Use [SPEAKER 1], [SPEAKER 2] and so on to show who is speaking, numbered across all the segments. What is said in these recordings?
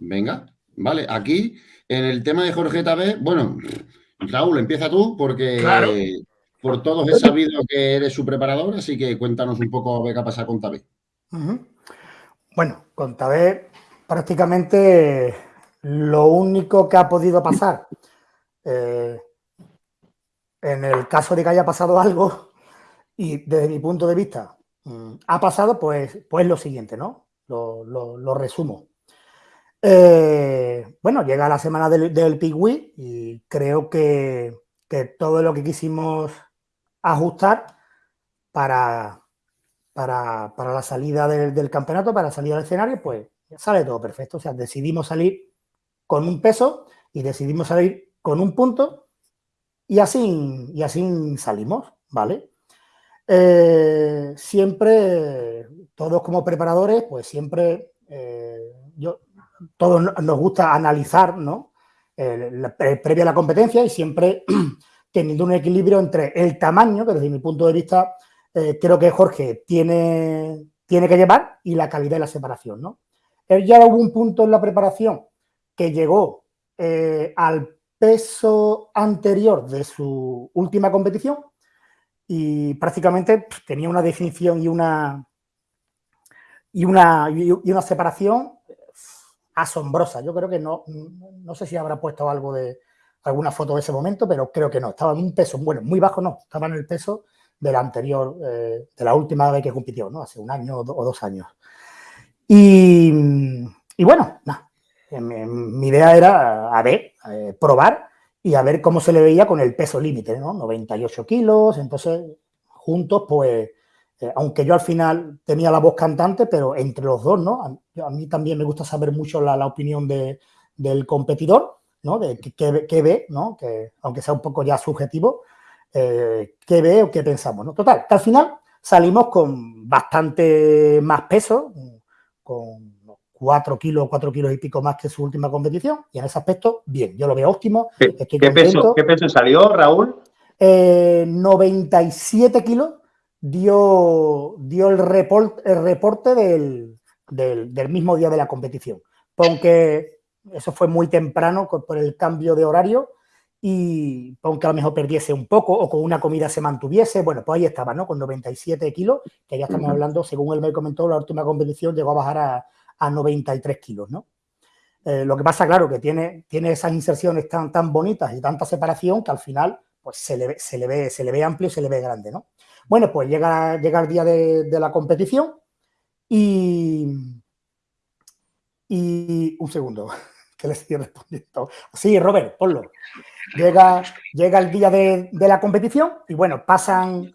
[SPEAKER 1] Venga, vale. Aquí, en el tema de Jorge Tabé, bueno, Raúl, empieza tú, porque por todos he sabido que eres su preparador, así que cuéntanos un poco qué ha pasado con Tabé.
[SPEAKER 2] Bueno, con Tabé prácticamente lo único que ha podido pasar, eh, en el caso de que haya pasado algo, y desde mi punto de vista mm, ha pasado, pues, pues lo siguiente, ¿no? Lo, resumo. Eh, bueno, llega la semana del, del y creo que, todo lo que quisimos ajustar para, para, la salida del, del, campeonato, para la salida del escenario, pues sale todo perfecto. O sea, decidimos salir con un peso y decidimos salir con un punto y así, y así salimos, ¿vale? Eh, siempre, todos como preparadores, pues siempre, eh, yo, todos nos gusta analizar, ¿no? previa a la competencia y siempre teniendo un equilibrio entre el tamaño, que desde mi punto de vista eh, creo que Jorge tiene, tiene que llevar, y la calidad de la separación, ¿no? Él ya hubo un punto en la preparación que llegó eh, al peso anterior de su última competición y prácticamente pues, tenía una definición y una, y una, y una separación asombrosa. Yo creo que no, no sé si habrá puesto algo de alguna foto de ese momento, pero creo que no. Estaba en un peso, bueno, muy bajo no, estaba en el peso del anterior, eh, de la última vez que compitió, ¿no? Hace un año o dos años. Y, y bueno, nada, mi idea era, a ver, eh, probar y a ver cómo se le veía con el peso límite, ¿no? 98 kilos, entonces juntos, pues, eh, aunque yo al final tenía la voz cantante, pero entre los dos, ¿no? A, mí también me gusta saber mucho la, opinión del competidor, ¿no? De qué, ve, ¿no? Que, aunque sea un poco ya subjetivo, eh, qué ve o qué pensamos, ¿no? Total, que al final salimos con bastante más peso, con 4 kilos, 4 kilos y pico más que su última competición. Y en ese aspecto, bien, yo lo veo óptimo.
[SPEAKER 3] ¿Qué, peso, ¿Qué peso salió, Raúl?
[SPEAKER 2] 97 eh, kilos dio, dio el, report, el reporte del, del, mismo día de la competición. Aunque eso fue muy temprano por el cambio de horario y aunque a lo mejor perdiese un poco o con una comida se mantuviese, bueno, pues ahí estaba, ¿no? Con 97 kilos, que ya estamos hablando, según él me comentó, la última competición llegó a bajar a, a 93 kilos, ¿no? Eh, lo que pasa, claro, que tiene, tiene esas inserciones tan, tan bonitas y tanta separación que al final pues se le, se le, ve, se le ve amplio se le ve grande, ¿no? Bueno, pues llega, llega el día de, la competición y, y un segundo, que le estoy respondiendo. Sí, Robert, ponlo. Llega, llega el día de, de la competición y bueno, pasan,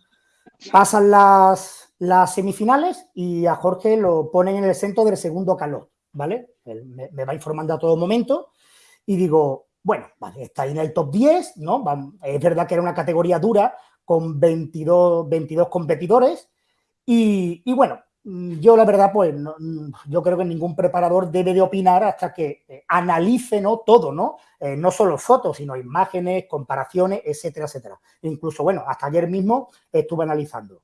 [SPEAKER 2] pasan las, las semifinales y a Jorge lo ponen en el centro del segundo calor, ¿vale? Me, va informando a todo momento y digo, bueno, está ahí en el top 10, ¿no? Es verdad que era una categoría dura con 22, 22 competidores y, bueno, yo la verdad, pues, yo creo que ningún preparador debe de opinar hasta que eh, analice, ¿no? Todo, ¿no? Eh, no solo fotos, sino imágenes, comparaciones, etcétera, etcétera. Incluso, bueno, hasta ayer mismo estuve analizando.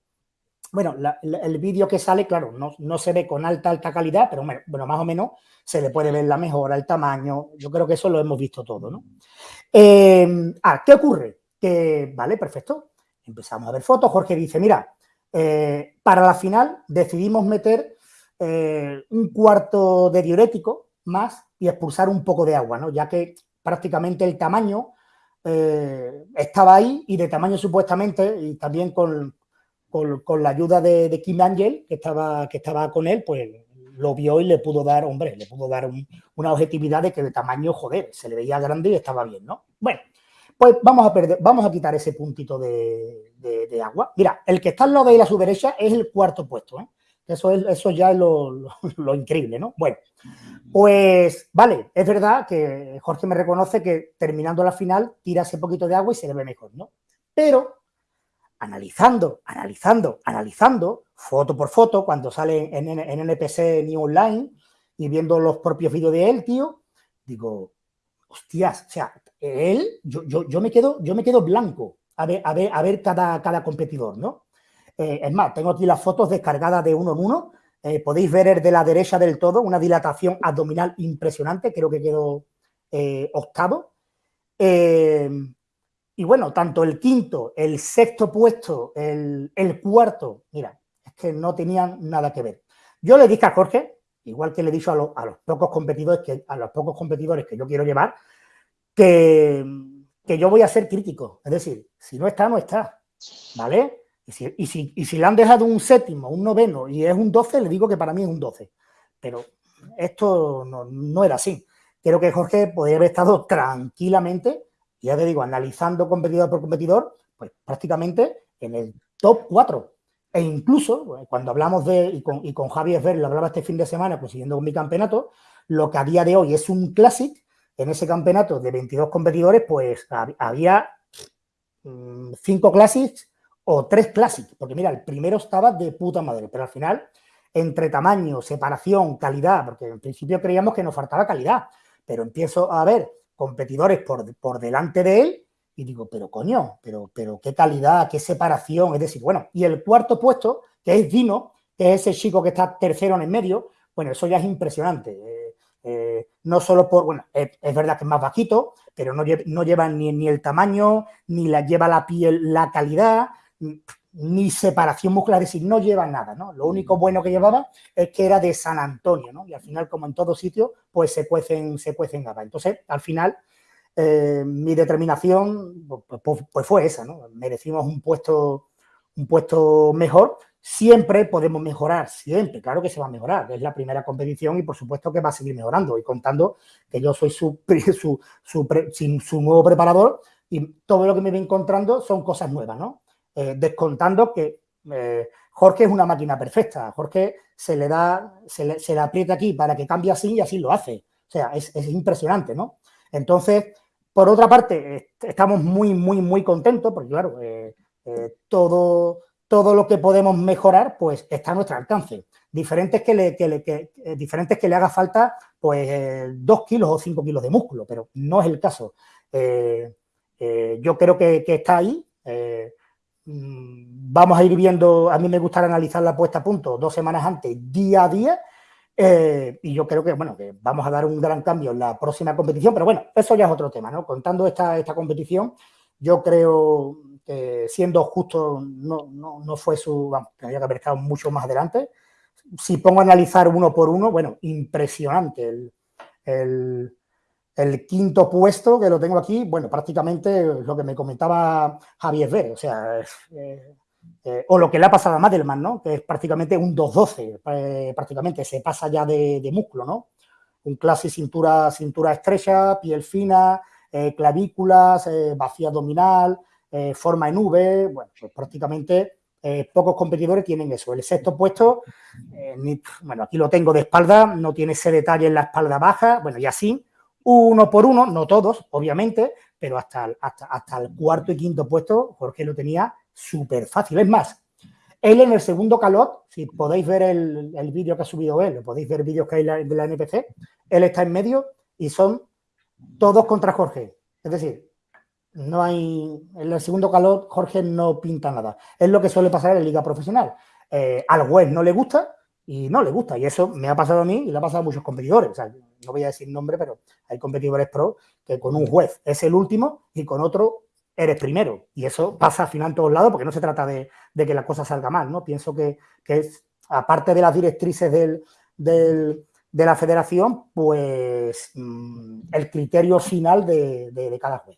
[SPEAKER 2] Bueno, el vídeo que sale, claro, no, se ve con alta, alta calidad, pero bueno, más o menos se le puede ver la mejora, el tamaño. Yo creo que eso lo hemos visto todo, ¿no? Em, ah, ¿qué ocurre? Que, vale, perfecto. Empezamos a ver fotos. Jorge dice, mira, eh, para la final decidimos meter eh, un cuarto de diurético más y expulsar un poco de agua, ¿no? Ya que prácticamente el tamaño eh, estaba ahí y de tamaño supuestamente y también con, con, la ayuda de, Kim Angel, que estaba, que estaba con él, pues lo vio y le pudo dar, hombre, le pudo dar una objetividad de que de tamaño, joder, se le veía grande y estaba bien, ¿no? Bueno, pues vamos a perder, vamos a quitar ese puntito de, agua. Mira, el que está al lado de él a su derecha es el cuarto puesto, ¿eh? Eso, es, eso ya es lo, lo, increíble, ¿no? Bueno, pues vale, es verdad que Jorge me reconoce que terminando la final tira ese poquito de agua y se le ve mejor, ¿no? Pero analizando, analizando, analizando, foto por foto, cuando sale en, NPC New Online y viendo los propios vídeos de él, tío, digo, hostias, o sea, él, yo, yo, me, quedo, yo me quedo blanco a ver, a ver, a ver cada, cada competidor, ¿no? Eh, es más, tengo aquí las fotos descargadas de uno en uno Eh, podéis ver el de la derecha del todo, una dilatación abdominal impresionante, creo que quedó eh, octavo. Y bueno, tanto el quinto, el sexto puesto, el, cuarto, mira, es que no tenían nada que ver. Yo le dije a Jorge, igual que le he dicho a, los pocos competidores que a los pocos competidores que yo quiero llevar, que, que yo voy a ser crítico. Es decir, si no está, no está. ¿Vale? Y si, le han dejado un séptimo, un noveno y es un 12, le digo que para mí es un 12. Pero esto no, era así. Creo que Jorge podría haber estado tranquilamente, ya te digo, analizando competidor por competidor, pues prácticamente en el top 4. E incluso, cuando hablamos de, y con, y con Javi Esber, lo hablaba este fin de semana, pues siguiendo con mi campeonato, lo que a día de hoy es un Classic, en ese campeonato de 22 competidores, pues había 5 mm, Classics o tres Classic, porque mira, el primero estaba de puta madre, pero al final, entre tamaño, separación, calidad, porque en principio creíamos que nos faltaba calidad, pero empiezo a ver competidores por, por delante de él y digo, pero coño, pero, pero qué calidad, qué separación, es decir, bueno, y el cuarto puesto, que es Dino, que es ese chico que está tercero en el medio, bueno, eso ya es impresionante. Eh, eh, no solo por, bueno, es, verdad que es más bajito, pero no, no lleva ni, ni, el tamaño, ni la lleva la piel, la calidad, ni separación muscular, es decir, no lleva nada, ¿no? Lo único mm. bueno que llevaba es que era de San Antonio, ¿no? Y al final, como en todo sitio, pues se cuecen, se cuecen gabas. Entonces, al final, eh, mi determinación pues, pues, pues, fue esa, ¿no? Merecimos un puesto, un puesto mejor. Siempre podemos mejorar, siempre, claro que se va a mejorar. Es la primera competición y por supuesto que va a seguir mejorando. Y contando que yo soy su, su, su, su nuevo preparador y todo lo que me voy encontrando son cosas nuevas, ¿no? Eh, descontando que eh, Jorge es una máquina perfecta. Jorge se le da, se le, aprieta aquí para que cambie así y así lo hace. O sea, es, impresionante, ¿no? Entonces, por otra parte, estamos muy, muy, muy contentos porque, claro, eh, todo, todo lo que podemos mejorar, pues está a nuestro alcance. Diferentes que le, que diferentes que le haga falta, pues, dos kilos o cinco kilos de músculo, pero no es el caso. yo creo que, está ahí. Mm, vamos a ir viendo, a mí me gustaría analizar la puesta a punto dos semanas antes, día a día, eh, y yo creo que, bueno, que vamos a dar un gran cambio en la próxima competición, pero bueno, eso ya es otro tema, ¿no? Contando esta, esta competición, yo creo que siendo justo no, no, fue su, vamos, tendría que haber estado mucho más adelante. Si pongo a analizar uno por uno, bueno, impresionante el el quinto puesto, que lo tengo aquí, bueno, prácticamente lo que me comentaba Javier Ver, o sea, eh, eh, o lo que le ha pasado a Madelman, ¿no? Que es prácticamente un 2-12, eh, prácticamente, se pasa ya de, músculo, ¿no? Un clase cintura, cintura estrecha, piel fina, clavículas, vacío abdominal, forma en V, bueno, pues prácticamente pocos competidores tienen eso. El sexto puesto, bueno, aquí lo tengo de espalda, no tiene ese detalle en la espalda baja, bueno, y así, uno por uno, no todos, obviamente, pero hasta el, hasta, el cuarto y quinto puesto Jorge lo tenía súper fácil. Es más, él en el segundo calot, si podéis ver el, vídeo que ha subido él, podéis ver vídeos que hay de la NPC, él está en medio y son todos contra Jorge. Es decir, no hay, en el segundo calot Jorge no pinta nada. Es lo que suele pasar en la liga profesional. Eh, al web no le gusta, y no le gusta. Y eso me ha pasado a mí y le ha pasado a muchos competidores. No voy a decir nombre, pero hay competidores pro que con un juez es el último y con otro eres primero. Y eso pasa al final en todos lados porque no se trata de, que la cosa salga mal, ¿no? Pienso que, es, aparte de las directrices del, de la federación, pues mm, el criterio final de, de cada juez.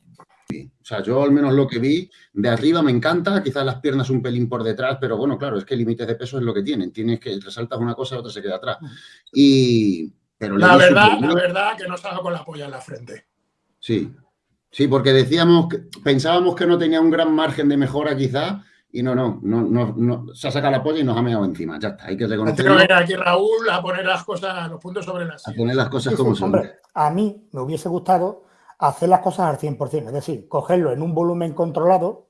[SPEAKER 1] O sea, yo al menos lo que vi de arriba me encanta, quizás las piernas un pelín por detrás, pero bueno, claro, es que límites de peso es lo que tienen. Tienes que resaltas una cosa y otra se queda atrás. Y,
[SPEAKER 4] pero la verdad, la verdad que no estaba con la polla en la frente.
[SPEAKER 1] Sí, sí, porque decíamos, que, pensábamos que no tenía un gran margen de mejora quizás, y no, no, no, no, se ha sacado la polla y nos ha meado encima. Ya está, hay que reconocerlo.
[SPEAKER 4] que aquí Raúl a poner las cosas, los puntos sobre las
[SPEAKER 1] A poner las cosas como son. Hombre,
[SPEAKER 2] a mí me hubiese gustado hacer las cosas al 100%, es decir, cogerlo en un volumen controlado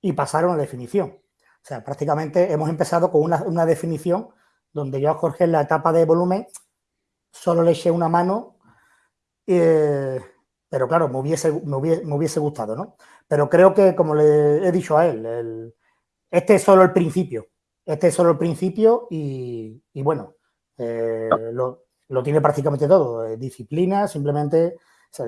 [SPEAKER 2] y pasar a una definición. O sea, prácticamente hemos empezado con una, definición donde yo a Jorge en la etapa de volumen solo le eché una mano, eh, pero claro, me hubiese, me hubiese, gustado, ¿no? Pero creo que, como le he dicho a él, este es solo el principio. este es solo el principio y, bueno, eh, lo, lo, tiene prácticamente todo. Eh, disciplina, simplemente,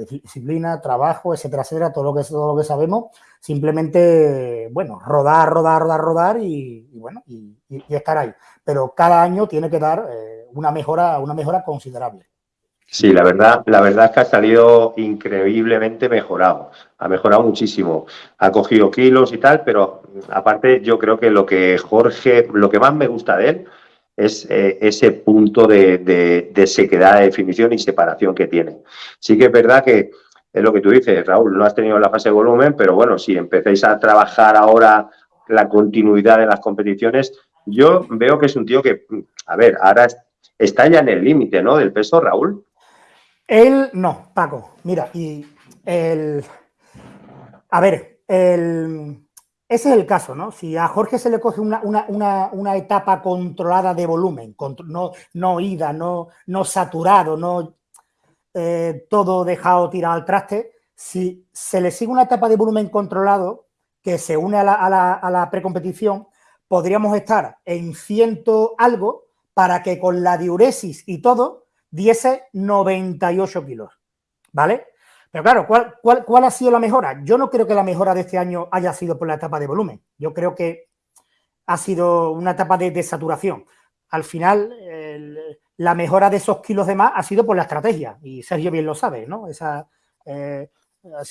[SPEAKER 2] disciplina, trabajo, etcétera, etcétera, todo lo que, todo lo que sabemos. Simplemente, bueno, rodar, rodar, rodar, rodar y, bueno, y, estar ahí. Pero cada año tiene que dar eh, una, mejora, una mejora considerable.
[SPEAKER 3] Sí, la verdad, la verdad es que ha salido increíblemente mejorado. Ha mejorado muchísimo. Ha cogido kilos y tal, pero aparte yo creo que lo que Jorge, lo que más me gusta de él es eh, ese punto de, sequedad, de definición y separación que tiene. Sí que es verdad que es lo que tú dices, Raúl, no has tenido la fase de volumen, pero bueno, si empecéis a trabajar ahora la continuidad de las competiciones, yo veo que es un tío que, a ver, ahora está ya en el límite, ¿no? Del peso, Raúl.
[SPEAKER 2] Él, no, Paco, mira, y el... A ver, el, ese es el caso, ¿no? Si a Jorge se le coge una, etapa controlada de volumen, no, no ida, no, no saturado, no eh, todo dejado tirado al traste, si se le sigue una etapa de volumen controlado que se une a la, a la precompetición, podríamos estar en ciento algo para que con la diuresis y todo diese 98 kilos, ¿vale? Pero claro, ¿cuál, ha sido la mejora? Yo no creo que la mejora de este año haya sido por la etapa de volumen. Yo creo que ha sido una etapa de desaturación. Al final, la mejora de esos kilos de más ha sido por la estrategia. Y Sergio bien lo sabe, ¿no? Esa, eh,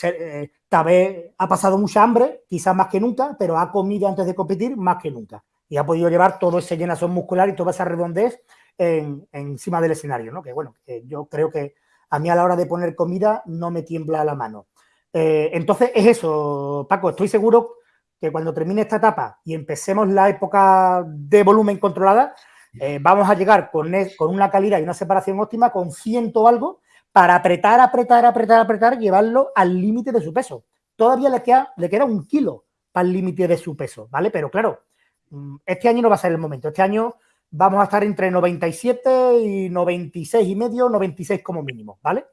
[SPEAKER 2] eh, Tabé ha pasado mucha hambre, quizás más que nunca, pero ha comido antes de competir más que nunca. Y ha podido llevar todo ese llenazón muscular y toda esa redondez encima del escenario, ¿no? Que bueno, yo creo que a mí a la hora de poner comida no me tiembla la mano. Eh, entonces es eso, Paco, estoy seguro que cuando termine esta etapa y empecemos la época de volumen controlada, eh, vamos a llegar con, con, una calidad y una separación óptima con ciento algo para apretar, apretar, apretar, apretar, llevarlo al límite de su peso. Todavía le queda, le queda un kilo para el límite de su peso, ¿vale? Pero claro, mm, este año no va a ser el momento. Este año vamos a estar entre 97 y 96 y medio, 96 como mínimo, ¿vale?